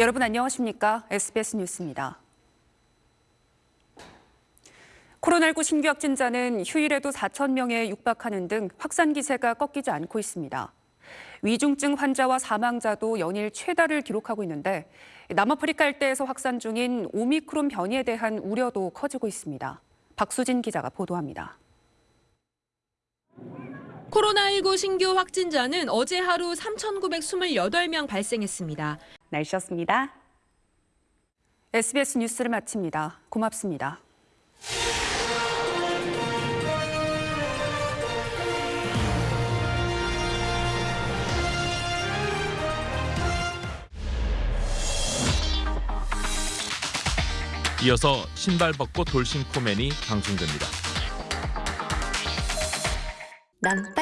여러분 안녕하십니까? SBS 뉴스입니다. 코로나19 신규 확진자는 휴일에도 4천 명에 육박하는 등 확산 기세가 꺾이지 않고 있습니다. 위중증 환자와 사망자도 연일 최다를 기록하고 있는데 남아프리카 일대에서 확산 중인 오미크론 변이에 대한 우려도 커지고 있습니다. 박수진 기자가 보도합니다. 코로나19 신규 확진자는 어제 하루 3,928명 발생했습니다. 날씨였습니다. SBS 뉴스를 마칩니다. 고맙습니다. 이어서 신발 벗고 돌싱 코멘이 방송됩니다. 난